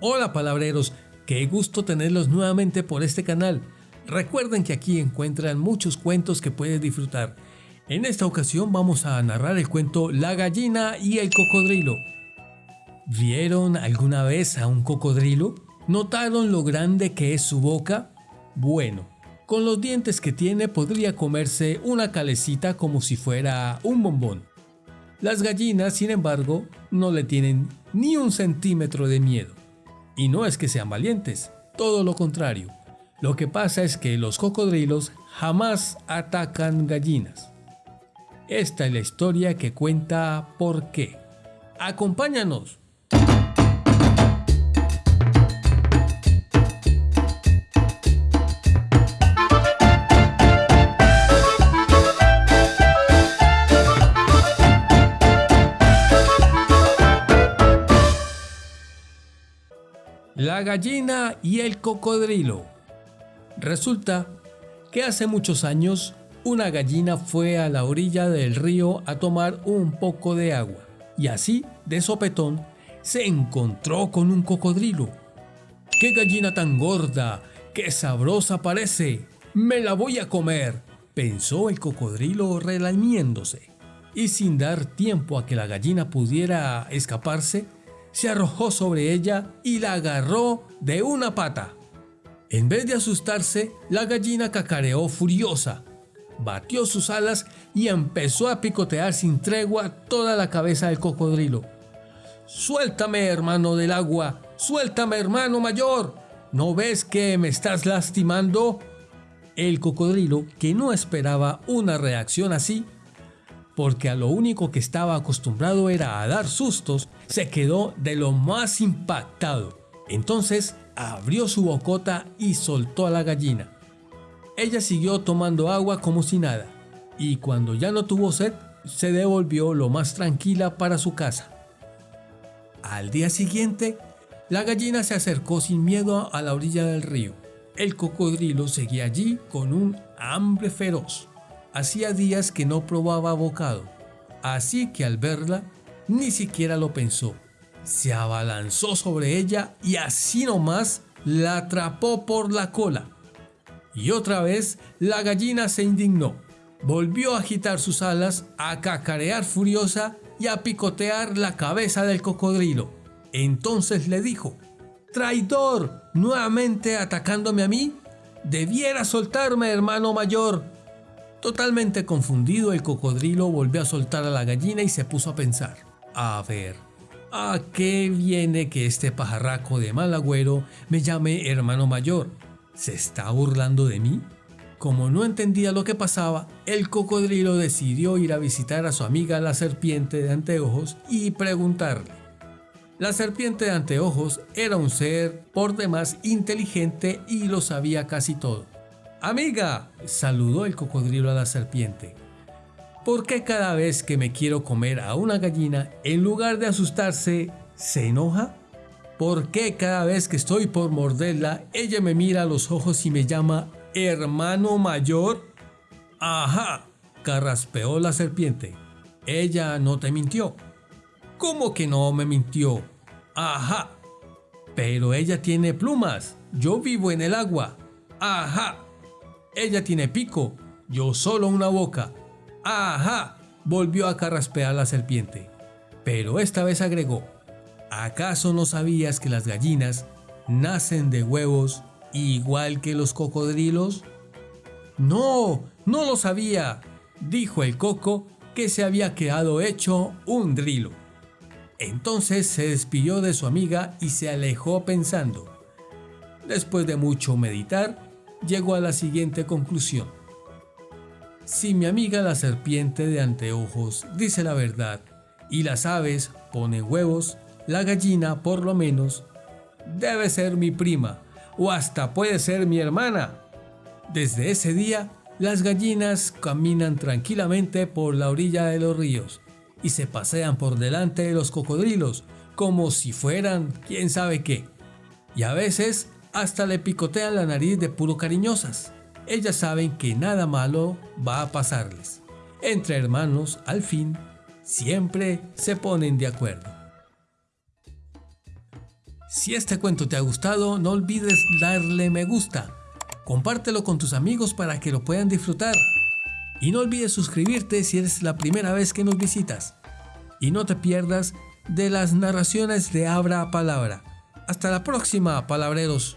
Hola palabreros, qué gusto tenerlos nuevamente por este canal. Recuerden que aquí encuentran muchos cuentos que pueden disfrutar. En esta ocasión vamos a narrar el cuento La gallina y el cocodrilo. ¿Vieron alguna vez a un cocodrilo? ¿Notaron lo grande que es su boca? Bueno, con los dientes que tiene podría comerse una calecita como si fuera un bombón. Las gallinas, sin embargo, no le tienen ni un centímetro de miedo. Y no es que sean valientes, todo lo contrario. Lo que pasa es que los cocodrilos jamás atacan gallinas. Esta es la historia que cuenta por qué. ¡Acompáñanos! La gallina y el cocodrilo. Resulta que hace muchos años una gallina fue a la orilla del río a tomar un poco de agua y así, de sopetón, se encontró con un cocodrilo. ¡Qué gallina tan gorda! ¡Qué sabrosa parece! ¡Me la voy a comer! pensó el cocodrilo relamiéndose. Y sin dar tiempo a que la gallina pudiera escaparse, se arrojó sobre ella y la agarró de una pata. En vez de asustarse, la gallina cacareó furiosa, batió sus alas y empezó a picotear sin tregua toda la cabeza del cocodrilo. Suéltame, hermano del agua, suéltame, hermano mayor. ¿No ves que me estás lastimando? El cocodrilo, que no esperaba una reacción así, porque a lo único que estaba acostumbrado era a dar sustos, se quedó de lo más impactado. Entonces abrió su bocota y soltó a la gallina. Ella siguió tomando agua como si nada, y cuando ya no tuvo sed, se devolvió lo más tranquila para su casa. Al día siguiente, la gallina se acercó sin miedo a la orilla del río. El cocodrilo seguía allí con un hambre feroz. Hacía días que no probaba bocado, así que al verla ni siquiera lo pensó. Se abalanzó sobre ella y así nomás la atrapó por la cola. Y otra vez la gallina se indignó. Volvió a agitar sus alas, a cacarear furiosa y a picotear la cabeza del cocodrilo. Entonces le dijo, Traidor, nuevamente atacándome a mí. Debiera soltarme, hermano mayor. Totalmente confundido, el cocodrilo volvió a soltar a la gallina y se puso a pensar. A ver, ¿a qué viene que este pajarraco de mal agüero me llame hermano mayor? ¿Se está burlando de mí? Como no entendía lo que pasaba, el cocodrilo decidió ir a visitar a su amiga la serpiente de anteojos y preguntarle. La serpiente de anteojos era un ser por demás inteligente y lo sabía casi todo. Amiga, saludó el cocodrilo a la serpiente. ¿Por qué cada vez que me quiero comer a una gallina, en lugar de asustarse, se enoja? ¿Por qué cada vez que estoy por morderla, ella me mira a los ojos y me llama hermano mayor? Ajá, carraspeó la serpiente. Ella no te mintió. ¿Cómo que no me mintió? Ajá. Pero ella tiene plumas. Yo vivo en el agua. Ajá. Ella tiene pico, yo solo una boca. ¡Ajá! Volvió a carraspear la serpiente. Pero esta vez agregó, ¿acaso no sabías que las gallinas nacen de huevos igual que los cocodrilos? No, no lo sabía, dijo el coco que se había quedado hecho un drilo. Entonces se despidió de su amiga y se alejó pensando. Después de mucho meditar, llegó a la siguiente conclusión. Si mi amiga la serpiente de anteojos dice la verdad y las aves ponen huevos, la gallina por lo menos debe ser mi prima o hasta puede ser mi hermana. Desde ese día, las gallinas caminan tranquilamente por la orilla de los ríos y se pasean por delante de los cocodrilos como si fueran quién sabe qué. Y a veces hasta le picotean la nariz de puro cariñosas. Ellas saben que nada malo va a pasarles. Entre hermanos, al fin, siempre se ponen de acuerdo. Si este cuento te ha gustado, no olvides darle me gusta. Compártelo con tus amigos para que lo puedan disfrutar. Y no olvides suscribirte si eres la primera vez que nos visitas. Y no te pierdas de las narraciones de Abra Palabra. Hasta la próxima, palabreros.